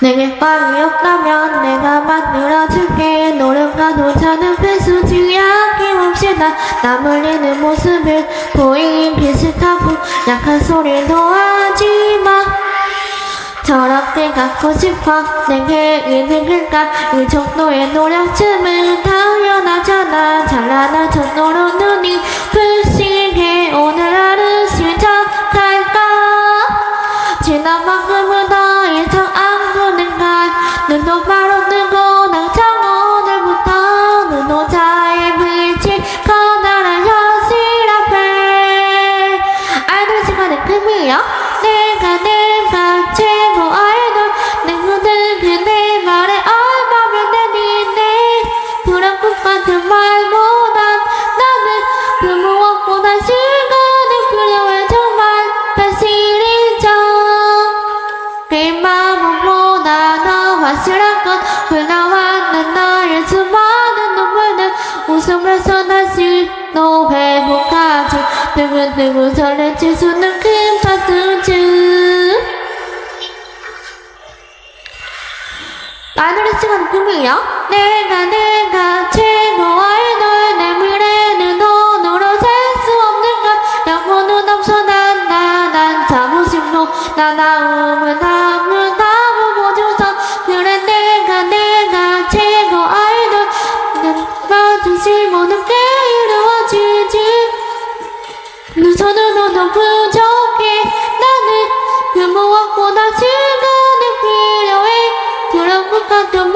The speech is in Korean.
내게 빵이 없다면 내가 만들어줄게. 노력과 노차는 필수지 아낌없이 나 남을리는 모습을 보이긴 비슷하고 약한 소리도 하지마. 저렇게 갖고 싶어. 내게 이득일까 이 정도의 노력쯤은 당연하잖아. 찬란한 전노로 눈이 불싱해 오늘 하루 시작할까? 지난 만큼은 더 더 확실한 건 흘러왔는 나의 수많은 눈물들 웃음을 쏟아지 또 회복하지 두근두근 설레칠 수는 큰 파스즈 아이돌의 시간 꿈이야 내가 내가 최고 아이돌 내 미래는 돈으로 살수 없는 걸 영혼은 없어 난나난 자부심도 나 남은 나무 보 모든 게 이루어지지 두 손으로도 부족해. 나는 그 무엇보다 시간이 필요해. 그런 것 같은 말